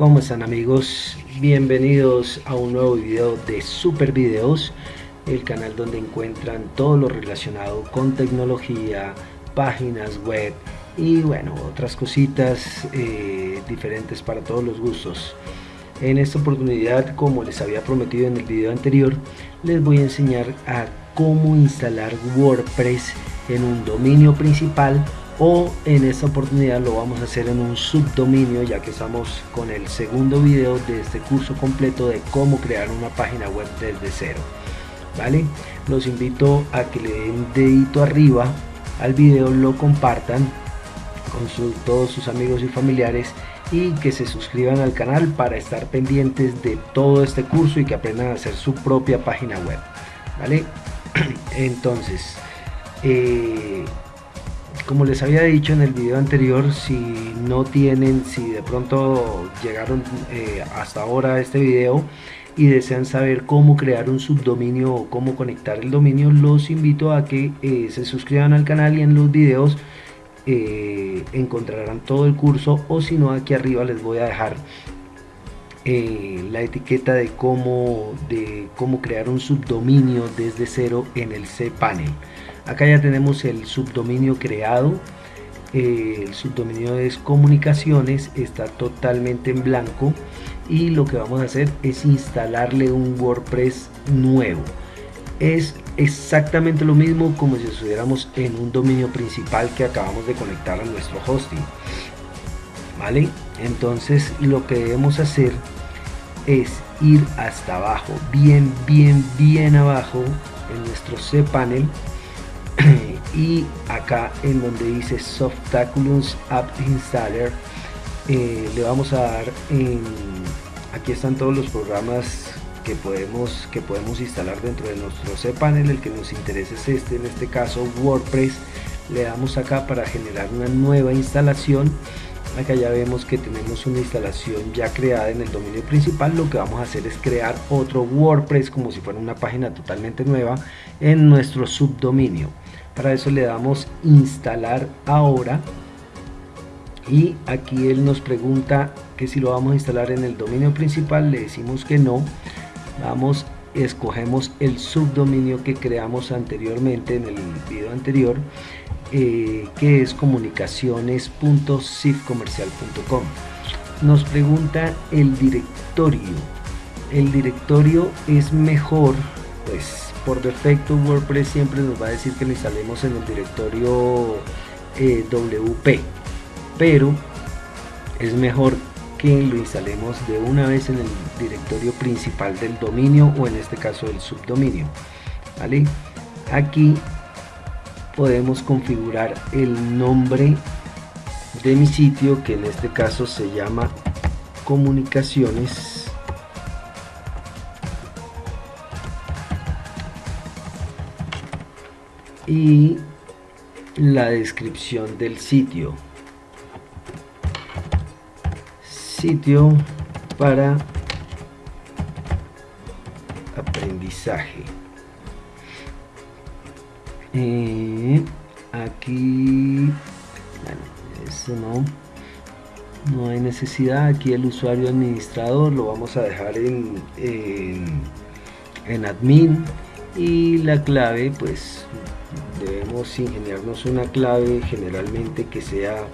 ¿Cómo están amigos? Bienvenidos a un nuevo video de Super Videos, el canal donde encuentran todo lo relacionado con tecnología, páginas web y bueno, otras cositas eh, diferentes para todos los gustos. En esta oportunidad, como les había prometido en el video anterior, les voy a enseñar a cómo instalar WordPress en un dominio principal o en esta oportunidad lo vamos a hacer en un subdominio ya que estamos con el segundo video de este curso completo de cómo crear una página web desde cero. Vale los invito a que le den dedito arriba al video lo compartan con todos sus amigos y familiares y que se suscriban al canal para estar pendientes de todo este curso y que aprendan a hacer su propia página web. Vale entonces eh, como les había dicho en el video anterior si no tienen si de pronto llegaron eh, hasta ahora a este video y desean saber cómo crear un subdominio o cómo conectar el dominio los invito a que eh, se suscriban al canal y en los videos eh, encontrarán todo el curso o si no aquí arriba les voy a dejar la etiqueta de cómo de cómo crear un subdominio desde cero en el cPanel acá ya tenemos el subdominio creado. Eh, el subdominio es comunicaciones está totalmente en blanco. Y lo que vamos a hacer es instalarle un WordPress nuevo. Es exactamente lo mismo como si estuviéramos en un dominio principal que acabamos de conectar a nuestro hosting. Vale entonces lo que debemos hacer es ir hasta abajo bien bien bien abajo en nuestro cPanel y acá en donde dice Softaculums App Installer eh, le vamos a dar en aquí están todos los programas que podemos que podemos instalar dentro de nuestro cPanel. El que nos interesa es este en este caso WordPress. Le damos acá para generar una nueva instalación. Acá ya vemos que tenemos una instalación ya creada en el dominio principal. Lo que vamos a hacer es crear otro WordPress como si fuera una página totalmente nueva en nuestro subdominio para eso le damos instalar ahora. Y aquí él nos pregunta que si lo vamos a instalar en el dominio principal le decimos que no. Vamos escogemos el subdominio que creamos anteriormente en el video anterior eh, que es comunicaciones.sifcomercial.com nos pregunta el directorio. El directorio es mejor pues por defecto WordPress siempre nos va a decir que lo instalemos en el directorio eh, WP pero es mejor que lo instalemos de una vez en el directorio principal del dominio o en este caso el subdominio ¿vale? aquí podemos configurar el nombre de mi sitio que en este caso se llama comunicaciones y la descripción del sitio. Sitio para aprendizaje. Eh, aquí eso no no hay necesidad. Aquí el usuario administrador lo vamos a dejar en, en, en admin y la clave pues debemos ingeniarnos una clave generalmente que sea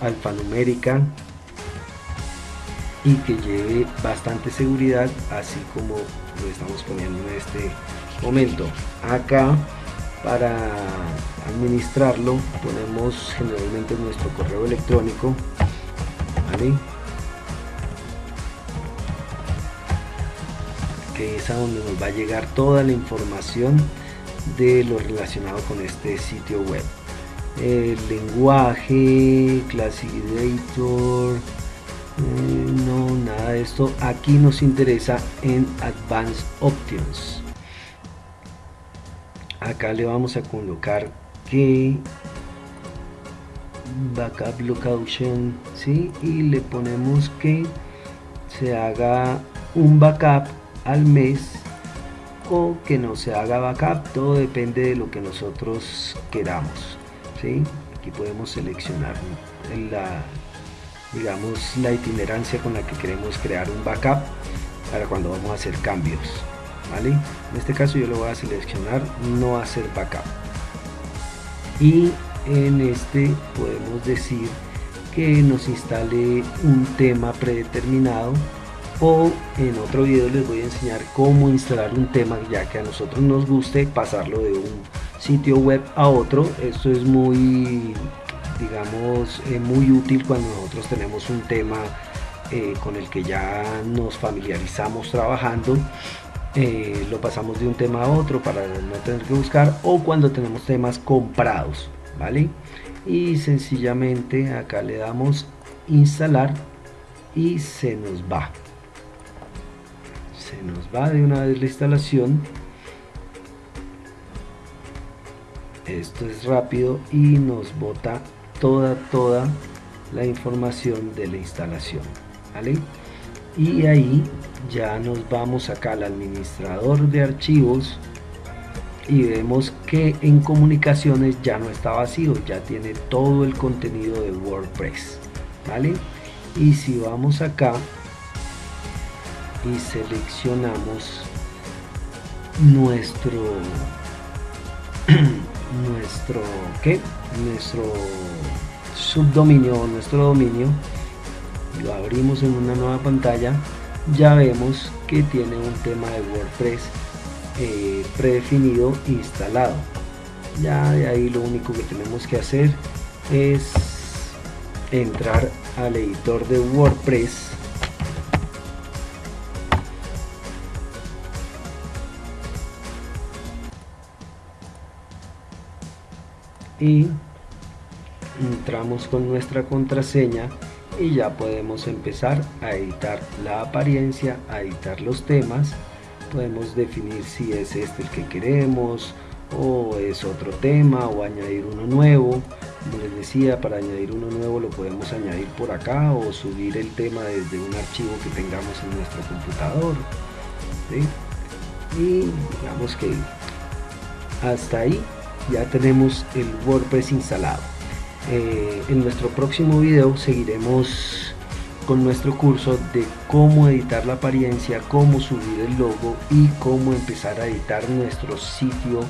alfanumérica y que lleve bastante seguridad así como lo estamos poniendo en este momento. Acá para administrarlo ponemos generalmente nuestro correo electrónico que es a donde nos va a llegar toda la información de lo relacionado con este sitio web. El lenguaje classic editor eh, no nada de esto. Aquí nos interesa en advanced options. Acá le vamos a colocar que backup location ¿sí? y le ponemos que se haga un backup al mes o que no se haga backup todo depende de lo que nosotros queramos ¿sí? aquí podemos seleccionar la, digamos la itinerancia con la que queremos crear un backup para cuando vamos a hacer cambios ¿vale? en este caso yo lo voy a seleccionar no hacer backup y en este podemos decir que nos instale un tema predeterminado o en otro video les voy a enseñar cómo instalar un tema ya que a nosotros nos guste pasarlo de un sitio web a otro. Esto es muy digamos eh, muy útil cuando nosotros tenemos un tema eh, con el que ya nos familiarizamos trabajando. Eh, lo pasamos de un tema a otro para no tener que buscar o cuando tenemos temas comprados vale y sencillamente acá le damos instalar y se nos va se nos va de una vez la instalación esto es rápido y nos bota toda toda la información de la instalación ¿vale? y ahí ya nos vamos acá al administrador de archivos y vemos que en comunicaciones ya no está vacío ya tiene todo el contenido de WordPress vale y si vamos acá y seleccionamos nuestro nuestro ¿qué? nuestro subdominio o nuestro dominio. Lo abrimos en una nueva pantalla. Ya vemos que tiene un tema de WordPress eh, predefinido instalado. Ya de ahí lo único que tenemos que hacer es entrar al editor de WordPress y entramos con nuestra contraseña y ya podemos empezar a editar la apariencia, a editar los temas. Podemos definir si es este el que queremos o es otro tema o añadir uno nuevo. Como les decía para añadir uno nuevo lo podemos añadir por acá o subir el tema desde un archivo que tengamos en nuestro computador y digamos que hasta ahí ya tenemos el WordPress instalado eh, en nuestro próximo video seguiremos con nuestro curso de cómo editar la apariencia, cómo subir el logo y cómo empezar a editar nuestro sitio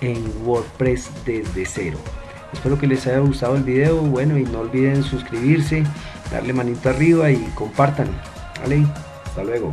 en WordPress desde cero. Espero que les haya gustado el video, bueno y no olviden suscribirse, darle manito arriba y compartan. Vale, hasta luego.